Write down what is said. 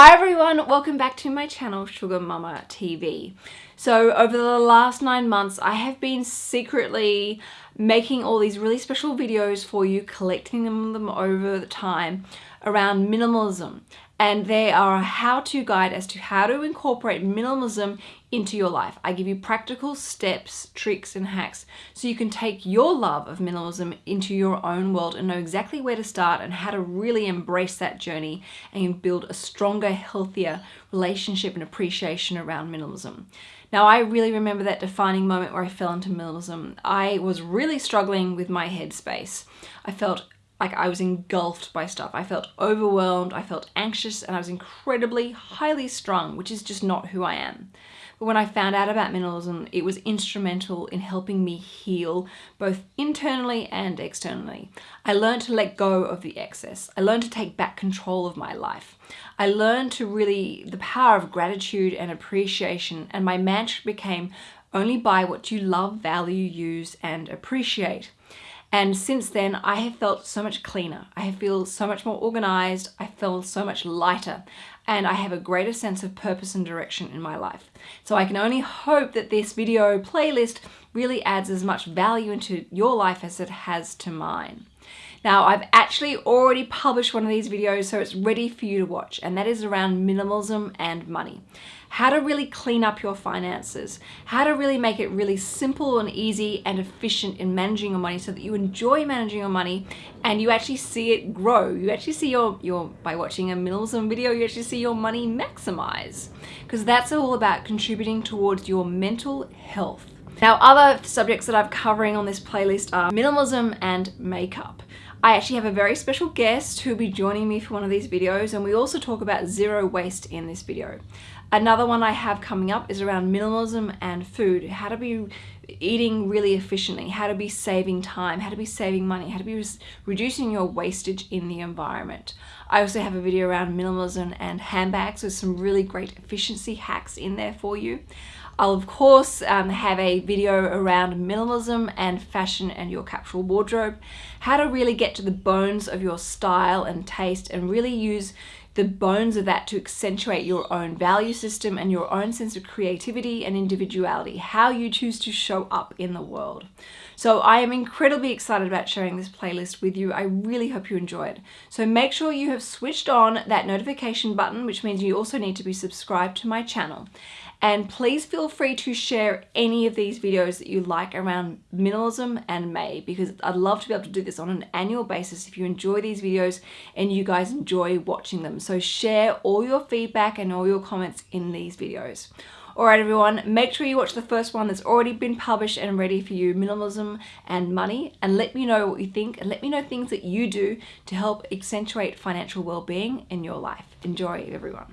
Hi everyone, welcome back to my channel Sugar Mama TV. So over the last nine months I have been secretly making all these really special videos for you, collecting them over the time around minimalism and they are a how-to guide as to how to incorporate minimalism into your life. I give you practical steps, tricks and hacks so you can take your love of minimalism into your own world and know exactly where to start and how to really embrace that journey and build a stronger, healthier relationship and appreciation around minimalism. Now I really remember that defining moment where I fell into minimalism. I was really struggling with my headspace. I felt like I was engulfed by stuff. I felt overwhelmed, I felt anxious, and I was incredibly highly strung, which is just not who I am. But when I found out about minimalism, it was instrumental in helping me heal both internally and externally. I learned to let go of the excess. I learned to take back control of my life. I learned to really, the power of gratitude and appreciation, and my mantra became only buy what you love, value, use, and appreciate. And since then, I have felt so much cleaner. I feel so much more organized. I feel so much lighter and I have a greater sense of purpose and direction in my life. So I can only hope that this video playlist really adds as much value into your life as it has to mine. Now I've actually already published one of these videos so it's ready for you to watch and that is around minimalism and money. How to really clean up your finances, how to really make it really simple and easy and efficient in managing your money so that you enjoy managing your money and you actually see it grow. You actually see your, your by watching a minimalism video, you actually see your money maximize because that's all about contributing towards your mental health. Now other subjects that I'm covering on this playlist are minimalism and makeup. I actually have a very special guest who'll be joining me for one of these videos and we also talk about zero waste in this video. Another one I have coming up is around minimalism and food, how to be eating really efficiently, how to be saving time, how to be saving money, how to be reducing your wastage in the environment. I also have a video around minimalism and handbags with some really great efficiency hacks in there for you. I'll of course um, have a video around minimalism and fashion and your capsule wardrobe, how to really get to the bones of your style and taste and really use the bones of that to accentuate your own value system and your own sense of creativity and individuality, how you choose to show up in the world. So I am incredibly excited about sharing this playlist with you. I really hope you enjoy it. So make sure you have switched on that notification button, which means you also need to be subscribed to my channel. And please feel free to share any of these videos that you like around minimalism and May because I'd love to be able to do this on an annual basis if you enjoy these videos and you guys enjoy watching them. So share all your feedback and all your comments in these videos. Alright everyone, make sure you watch the first one that's already been published and ready for you, Minimalism and Money, and let me know what you think and let me know things that you do to help accentuate financial well-being in your life. Enjoy everyone.